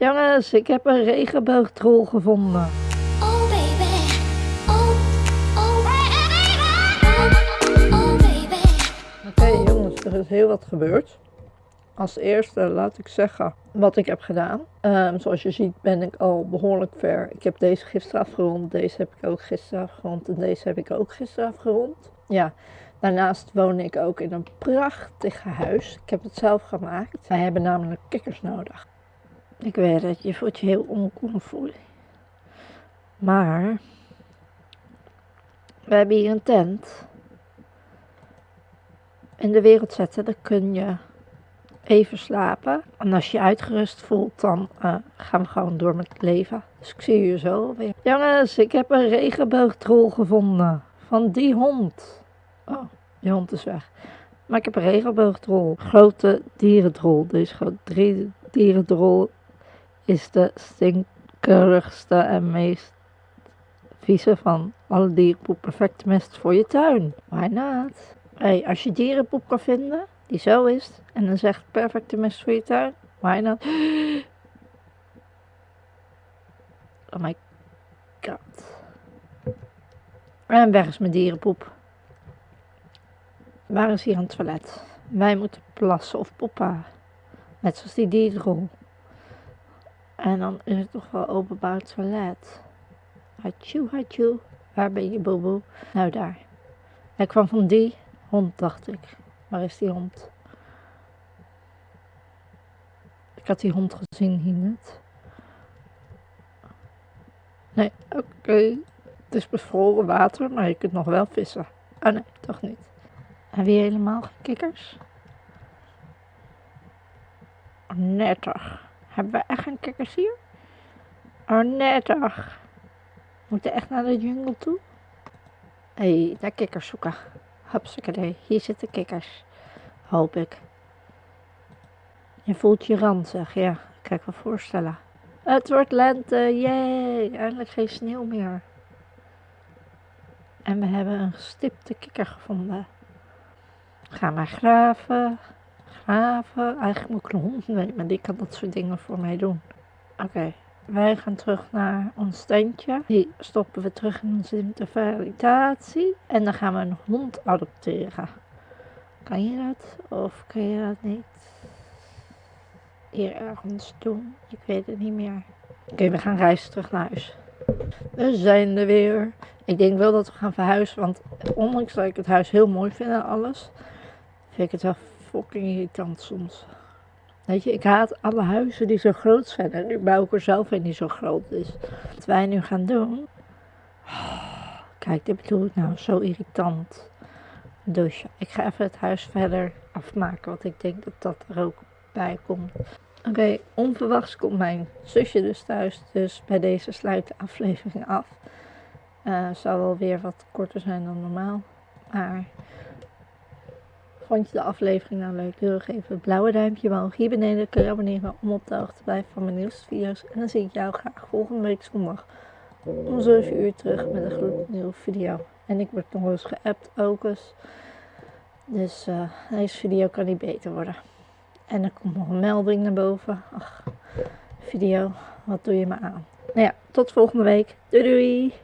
Jongens, ik heb een regenboogtrol gevonden. Oh baby, oh, oh baby, oh, oh baby. Oké jongens, er is heel wat gebeurd. Als eerste laat ik zeggen wat ik heb gedaan. Ehm, zoals je ziet ben ik al behoorlijk ver. Ik heb deze gisteren afgerond, deze heb ik ook gisteren afgerond en deze heb ik ook gisteren afgerond. Ja, daarnaast woon ik ook in een prachtig huis. Ik heb het zelf gemaakt. Wij hebben namelijk kikkers nodig. Ik weet het, je voelt je heel oncomfortabel. Maar we hebben hier een tent in de wereld zetten. Dan kun je even slapen. En als je je uitgerust voelt, dan eh, gaan we gewoon door met het leven. Dus ik zie je zo weer. Jongens, ik heb een regenboogtrol gevonden. Van die hond. Oh, die hond is weg. Maar ik heb een regenboogtrol. Grote dierentrol. Deze grote drie- dierentrol is de stinkerigste en meest vieze van alle dierenpoep. Perfecte mest voor je tuin. Why not? Hey, als je dierenpoep kan vinden, die zo is, en dan zegt perfecte mest voor je tuin, why not? Oh my god. En weg is mijn dierenpoep. Waar is hier een toilet? Wij moeten plassen of poepen. Net zoals die dierenrol. En dan is het toch wel openbaar toilet. Hachu, hachu. Waar ben je, boeboe? Nou, daar. Hij kwam van die hond, dacht ik. Waar is die hond? Ik had die hond gezien hier net. Nee, oké. Het is bevroren water, maar je kunt nog wel vissen. Oh nee, toch niet. We hier helemaal geen kikkers? Toch. Hebben we echt geen kikkers hier? Oh nee. We moeten echt naar de jungle toe? Hé, hey, naar kikkers zoeken. Hupsakee, hier zitten kikkers. Hoop ik. Je voelt je ranzig, ja. Ik me voorstellen. Het wordt lente, yay! Eindelijk geen sneeuw meer. En we hebben een gestipte kikker gevonden. Ga maar graven, graven. Eigenlijk moet ik een hond nemen, die kan dat soort dingen voor mij doen. Oké, wij gaan terug naar ons tentje. Die stoppen we terug in onze intervalitatie. En dan gaan we een hond adopteren. Kan je dat of kan je dat niet? Hier ergens doen. Ik weet het niet meer. Oké, we gaan reizen terug naar huis. We zijn er weer. Ik denk wel dat we gaan verhuizen, want ondanks dat ik het huis heel mooi vind en alles, vind ik het wel fucking irritant soms. Weet je, ik haat alle huizen die zo groot zijn en nu bouw ik er zelf een die zo groot is. Wat wij nu gaan doen. Kijk, dit bedoel ik nou, zo irritant. Dus ik ga even het huis verder afmaken, want ik denk dat dat er ook bij komt. Oké, onverwachts komt mijn zusje dus thuis, dus bij deze sluit de aflevering af. Eh zal wel weer wat korter zijn dan normaal, maar vond je de aflevering nou leuk? Doe even het blauwe duimpje omhoog. Hier beneden kun je abonneren om op de hoogte te blijven van mijn nieuwste video's. En dan zie ik jou graag volgende week zondag om 7 uur terug met een gloednieuwe video. En ik word nog eens geappt ook eens. Dus eh, deze video kan niet beter worden. En er komt nog een melding naar boven. Ach, video, wat doe je me aan? Nou ja, tot volgende week. Doei doei!